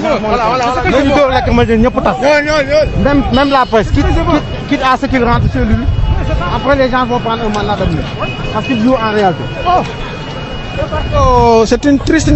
dóor lacrymogène ñëpp tas. Même même la presse quitte quitte à ce qu'il rentre chez lui après les gens vont prendre un mandat d'amener parce qu'il joue en réalité. Oh, c'est une triste